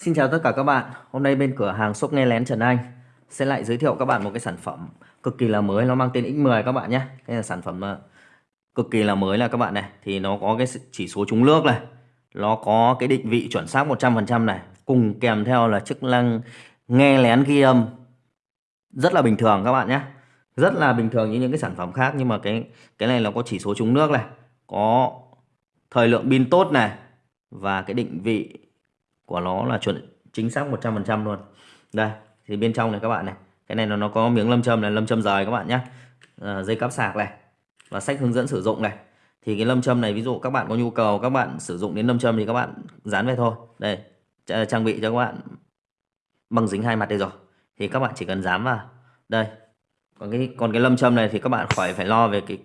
Xin chào tất cả các bạn. Hôm nay bên cửa hàng shop nghe lén Trần Anh sẽ lại giới thiệu các bạn một cái sản phẩm cực kỳ là mới. Nó mang tên X10 các bạn nhé. Đây là sản phẩm ờ, cực kỳ là mới là các bạn này. Thì nó có cái chỉ số trúng nước này, nó có cái định vị chuẩn xác 100% này, cùng kèm theo là chức năng nghe lén ghi âm. Rất là bình thường các bạn nhé. Rất là bình thường như những cái sản phẩm khác. Nhưng mà cái cái này nó có chỉ số trúng nước này, có thời lượng pin tốt này. Và cái định vị của nó là chuẩn chính xác 100% luôn đây thì bên trong này các bạn này cái này nó nó có miếng lâm châm này lâm châm rời các bạn nhé à, dây cáp sạc này và sách hướng dẫn sử dụng này thì cái lâm châm này ví dụ các bạn có nhu cầu các bạn sử dụng đến lâm châm thì các bạn dán về thôi đây trang bị cho các bạn băng dính hai mặt đây rồi thì các bạn chỉ cần dán vào đây còn cái còn cái lâm châm này thì các bạn khỏi phải lo về cái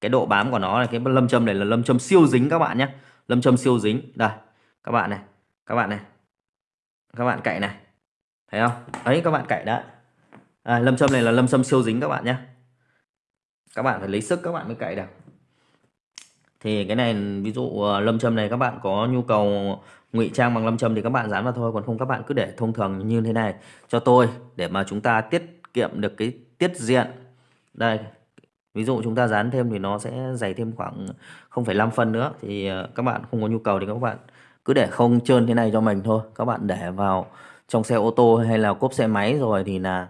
cái độ bám của nó này cái lâm châm này là lâm châm siêu dính các bạn nhé lâm châm siêu dính đây các bạn này các bạn này. Các bạn cậy này. Thấy không? Ấy các bạn cậy đã à, lâm châm này là lâm châm siêu dính các bạn nhé. Các bạn phải lấy sức các bạn mới cậy được. Thì cái này ví dụ ờ, lâm châm này các bạn có nhu cầu ngụy trang bằng lâm châm thì các bạn dán vào thôi. Còn không các bạn cứ để thông thường như thế này. Cho tôi để mà chúng ta tiết kiệm được cái tiết diện. Đây ví dụ chúng ta dán thêm thì nó sẽ dày thêm khoảng 0,5 phân nữa. Thì ờ, các bạn không có nhu cầu thì các bạn cứ để không trơn thế này cho mình thôi. Các bạn để vào trong xe ô tô hay là cốp xe máy rồi thì là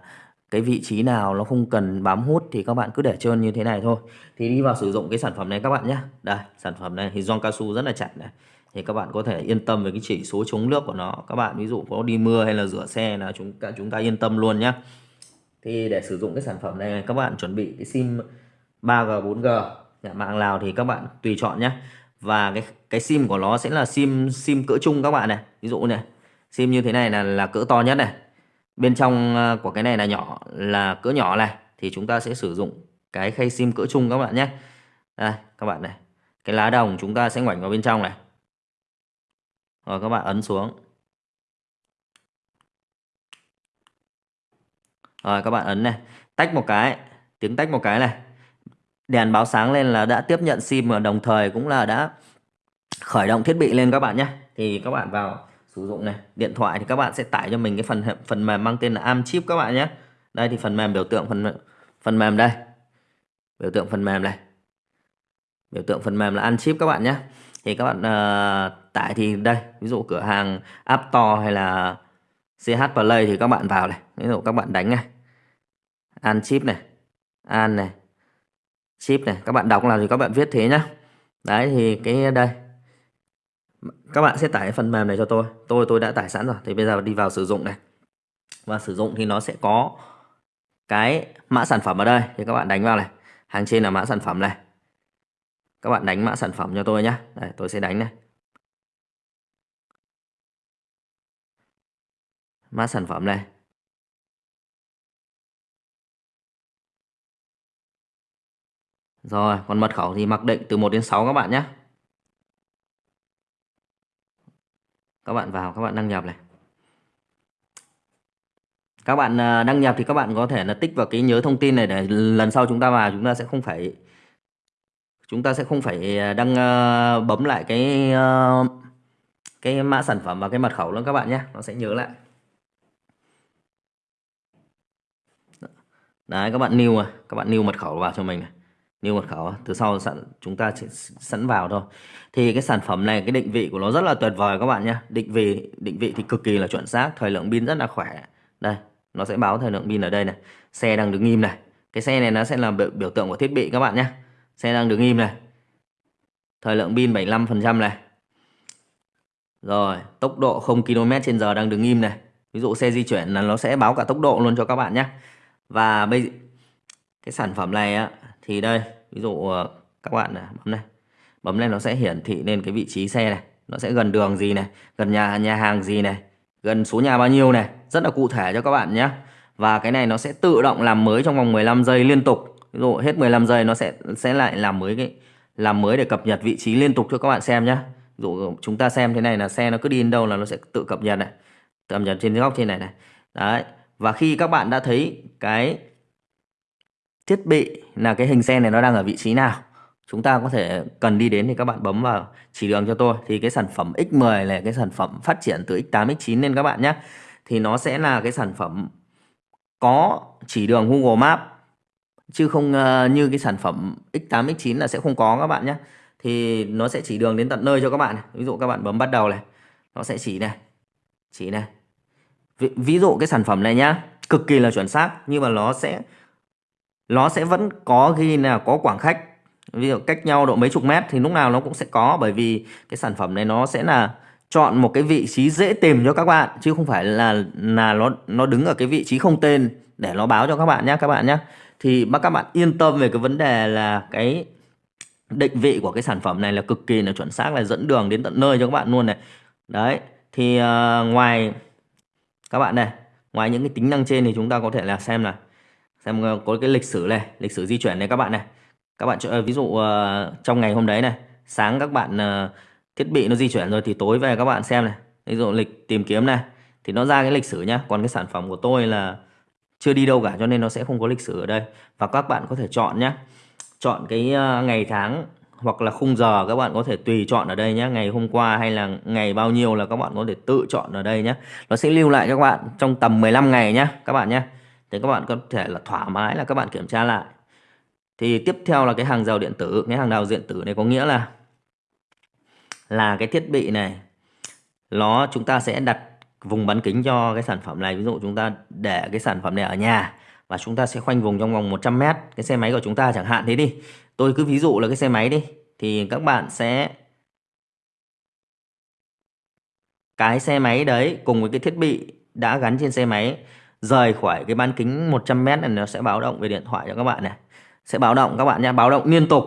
cái vị trí nào nó không cần bám hút thì các bạn cứ để trơn như thế này thôi. Thì đi vào sử dụng cái sản phẩm này các bạn nhé đây, sản phẩm này thì gioăng cao su rất là chặt này. Thì các bạn có thể yên tâm về cái chỉ số chống nước của nó. Các bạn ví dụ có đi mưa hay là rửa xe là chúng ta chúng ta yên tâm luôn nhé thì để sử dụng cái sản phẩm này, các bạn chuẩn bị cái sim 3G 4G nhà mạng nào thì các bạn tùy chọn nhé và cái cái sim của nó sẽ là sim sim cỡ chung các bạn này. Ví dụ này, sim như thế này là là cỡ to nhất này. Bên trong ờ, của cái này là nhỏ, là cỡ nhỏ này, thì chúng ta sẽ sử dụng cái khay sim cỡ chung các bạn nhé. Đây, các bạn này. Cái lá đồng chúng ta sẽ ngoảnh vào bên trong này. Rồi các bạn ấn xuống. Rồi các bạn ấn này. Tách một cái, tiếng tách một cái này đèn báo sáng lên là đã tiếp nhận sim và đồng thời cũng là đã khởi động thiết bị lên các bạn nhé. Thì các bạn vào sử dụng này. Điện thoại thì các bạn sẽ tải cho mình cái phần phần mềm mang tên là am chip các bạn nhé. Đây thì phần mềm biểu tượng phần phần mềm đây. Biểu tượng phần mềm này. Biểu tượng phần mềm là ăn chip các bạn nhé. Thì các bạn uh, tải thì đây ví dụ cửa hàng App Store hay là CH Play thì các bạn vào này. Ví dụ các bạn đánh này. An chip này. An này chip này, các bạn đọc là thì các bạn viết thế nhá. Đấy, thì cái, đây. Các bạn sẽ tải phần mềm này cho tôi. Tôi tôi đã tải sẵn rồi. Thì bây giờ đi vào sử dụng này. Và sử dụng thì nó sẽ có cái mã sản phẩm ở đây. Thì các bạn đánh vào này. Hàng trên là mã sản phẩm này. Các bạn đánh mã sản phẩm cho tôi nhé đây, tôi sẽ đánh này. Mã sản phẩm này. Rồi, còn mật khẩu thì mặc định từ 1 đến 6 các bạn nhé. Các bạn vào, các bạn đăng nhập này. Các bạn à, đăng nhập thì các bạn có thể là tích vào cái nhớ thông tin này để lần sau chúng ta vào chúng ta sẽ không phải chúng ta sẽ không phải à, đăng à, bấm lại cái cái mã sản phẩm và cái mật khẩu nữa các bạn nhé, nó sẽ nhớ lại. Đấy các bạn new à, các bạn new mật khẩu vào cho mình này như mật khẩu từ sau sẵn chúng ta chỉ sẵn vào thôi. Thì cái sản phẩm này cái định vị của nó rất là tuyệt vời các bạn nhé định vị định vị thì cực kỳ là chuẩn xác thời lượng pin rất là khỏe. Đây nó sẽ báo thời lượng pin ở đây này. Xe đang đứng im này. Cái xe này nó sẽ là biểu, biểu tượng của thiết bị các bạn nhé xe đang đứng im này. Thời lượng pin 75% này. Rồi tốc độ 0 km trên giờ đang đứng im này. Ví dụ xe di chuyển là nó sẽ báo cả tốc độ luôn cho các bạn nhé và bây cái sản phẩm này á thì đây ví dụ ờ, các bạn này, bấm này. Bấm lên nó sẽ hiển thị lên cái vị trí xe này. Nó sẽ gần đường gì này gần nhà nhà hàng gì này gần số nhà bao nhiêu này. Rất là cụ thể cho các bạn nhé. Và cái này nó sẽ tự động làm mới trong vòng 15 giây liên tục. Ví dụ hết 15 giây nó sẽ sẽ lại làm mới cái làm mới để cập nhật vị trí liên tục cho các bạn xem nhé. Ví dụ chúng ta xem thế này là xe nó cứ đi đến đâu là nó sẽ tự cập nhật này. Cập nhật trên góc trên này này. Đấy. Và khi các bạn đã thấy cái thiết bị là cái hình xe này nó đang ở vị trí nào. Chúng ta có thể cần đi đến thì các bạn bấm vào chỉ đường cho tôi. Thì cái sản phẩm X10 là cái sản phẩm phát triển từ X8 X9 nên các bạn nhé. Thì nó sẽ là cái sản phẩm có chỉ đường Google Maps chứ không uh, như cái sản phẩm X8 X9 là sẽ không có các bạn nhé. Thì nó sẽ chỉ đường đến tận nơi cho các bạn. Ví dụ các bạn bấm bắt đầu này nó sẽ chỉ này chỉ này. Ví, ví dụ cái sản phẩm này nhá cực kỳ là chuẩn xác nhưng mà nó sẽ nó sẽ vẫn có ghi là có quảng khách ví dụ cách nhau độ mấy chục mét thì lúc nào nó cũng sẽ có bởi vì cái sản phẩm này nó sẽ là chọn một cái vị trí dễ tìm cho các bạn chứ không phải là là nó nó đứng ở cái vị trí không tên để nó báo cho các bạn nhé các bạn nhé thì bác các bạn yên tâm về cái vấn đề là cái định vị của cái sản phẩm này là cực kỳ là chuẩn xác là dẫn đường đến tận nơi cho các bạn luôn này. Đấy thì uh, ngoài các bạn này ngoài những cái tính năng trên thì chúng ta có thể là xem là xem ờ, có cái lịch sử này, lịch sử di chuyển này các bạn này. Các bạn ờ, ví dụ ờ, trong ngày hôm đấy này, sáng các bạn thiết bị nó di chuyển rồi thì tối về các bạn xem này. Ví dụ lịch tìm kiếm này, thì nó ra cái lịch sử nhá. Còn cái sản phẩm của tôi là chưa đi đâu cả, cho nên nó sẽ không có lịch sử ở đây. Và các bạn có thể chọn nhé chọn cái ngày tháng hoặc là khung giờ các bạn có thể tùy chọn ở đây nhé ngày hôm qua hay là ngày bao nhiêu là các bạn có thể tự chọn ở đây nhé nó sẽ lưu lại các bạn trong tầm 15 ngày nhé các bạn nhé thì các bạn có thể là thoải mái là các bạn kiểm tra lại. Thì tiếp theo là cái hàng rào điện tử. Cái hàng rào điện tử này có nghĩa là là cái thiết bị này, nó chúng ta sẽ đặt vùng bán kính cho cái sản phẩm này. Ví dụ chúng ta để cái sản phẩm này ở nhà và chúng ta sẽ khoanh vùng trong vòng 100 mét. Cái xe máy của chúng ta chẳng hạn thế đi. Tôi cứ ví dụ là cái xe máy đi, thì các bạn sẽ, cái xe máy đấy cùng với cái thiết bị đã gắn trên xe máy rời khỏi cái bán kính 100 mét này nó sẽ báo động về điện thoại cho các bạn này. Sẽ báo động các bạn nha báo động liên tục.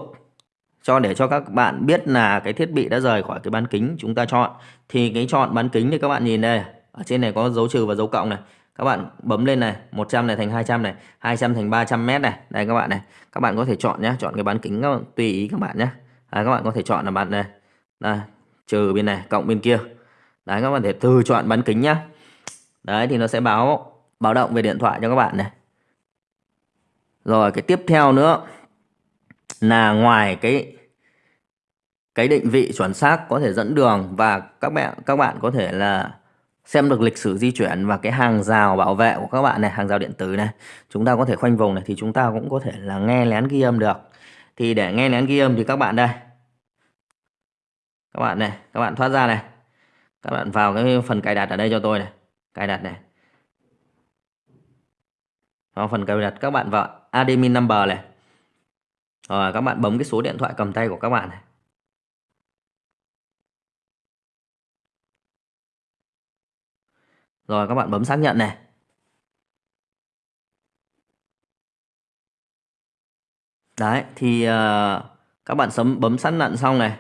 Cho để cho các bạn biết là cái thiết bị đã rời khỏi cái bán kính chúng ta chọn. Thì cái chọn bán kính thì các bạn nhìn đây ở trên này có dấu trừ và dấu cộng này. Các bạn bấm lên này 100 này thành 200 này 200 thành 300 mét này. Đây các bạn này các bạn có thể chọn nhé chọn cái bán kính các bạn, tùy ý các bạn nhé đấy, à, các bạn có thể chọn là bạn này đây trừ bên này cộng bên kia. Đấy các bạn thể từ chọn bán kính nhá. Đấy thì nó sẽ báo báo động về điện thoại cho các bạn này. Rồi, cái tiếp theo nữa là ngoài cái cái định vị chuẩn xác có thể dẫn đường và các bạn các bạn có thể là xem được lịch sử di chuyển và cái hàng rào bảo vệ của các bạn này, hàng rào điện tử này, chúng ta có thể khoanh vùng này thì chúng ta cũng có thể là nghe lén ghi âm được. Thì để nghe lén ghi âm thì các bạn đây. Các bạn này, các bạn thoát ra này. Các bạn vào cái phần cài đặt ở đây cho tôi này. Cài đặt này vào phần cài đặt các bạn vào admin number này rồi các bạn bấm cái số điện thoại cầm tay của các bạn này Rồi các bạn bấm xác nhận này. Đấy, thì uh, các bạn sấm bấm xác nhận xong này.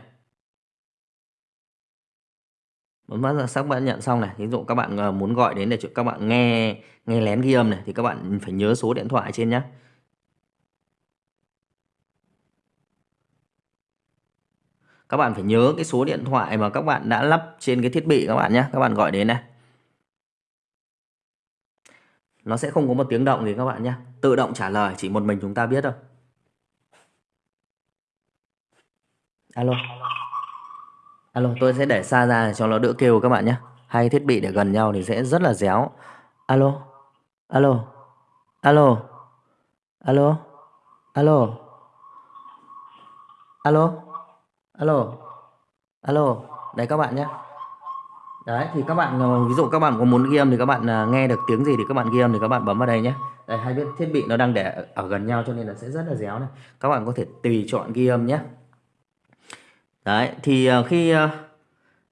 Vâng, Bấm xác nhận xong này. Ví dụ các bạn ờ, muốn gọi đến để các bạn nghe nghe lén ghi âm này, thì các bạn phải nhớ số điện thoại trên nhé. Các bạn phải nhớ cái số điện thoại mà các bạn đã lắp trên cái thiết bị các bạn nhé. Các bạn gọi đến này. nó sẽ không có một tiếng động gì các bạn nhé tự động trả lời, chỉ một mình chúng ta biết thôi alo Alo, tôi sẽ để xa ra để cho nó đỡ kêu các bạn nhé. Hai thiết bị để gần nhau thì sẽ rất là dẻo. Alo, alo, alo, alo, alo, alo, alo, alo. Đấy các bạn nhé. Đấy thì các bạn ờ, ví dụ các bạn có muốn ghi âm thì các bạn à, nghe được tiếng gì thì các bạn ghi âm thì các bạn bấm vào đây nhé. Đây hai thiết bị nó đang để ở gần nhau cho nên là sẽ rất là dẻo này. Các bạn có thể tùy chọn ghi âm nhé đấy thì ờ, khi ờ,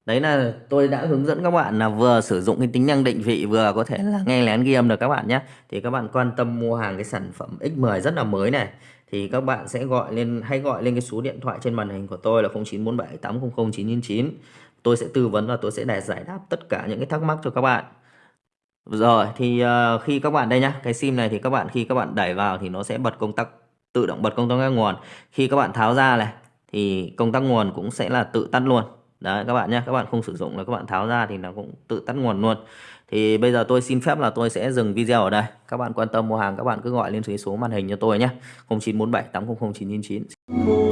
đấy là tôi đã hướng dẫn các bạn là vừa sử dụng cái tính năng định vị vừa có thể là nghe lén ghi âm được các bạn nhé. Thì các bạn quan tâm mua hàng cái sản phẩm X10 rất là mới này thì các bạn sẽ gọi lên hay gọi lên cái số điện thoại trên màn hình của tôi là 0947 800 999 tôi sẽ tư vấn và tôi sẽ để giải đáp tất cả những cái thắc mắc cho các bạn. Rồi thì uh, khi các bạn đây nhá cái sim này thì các bạn khi các bạn đẩy vào thì nó sẽ bật công tắc tự động bật công tắc nguồn. Khi các bạn tháo ra này thì công tắc nguồn cũng sẽ là tự tắt luôn. Đấy, các bạn nhé các bạn không sử dụng là các bạn tháo ra thì nó cũng tự tắt nguồn luôn. Thì bây giờ tôi xin phép là tôi sẽ dừng video ở đây. Các bạn quan tâm mua hàng, các bạn cứ gọi lên số màn hình cho tôi nhé 0947 800 999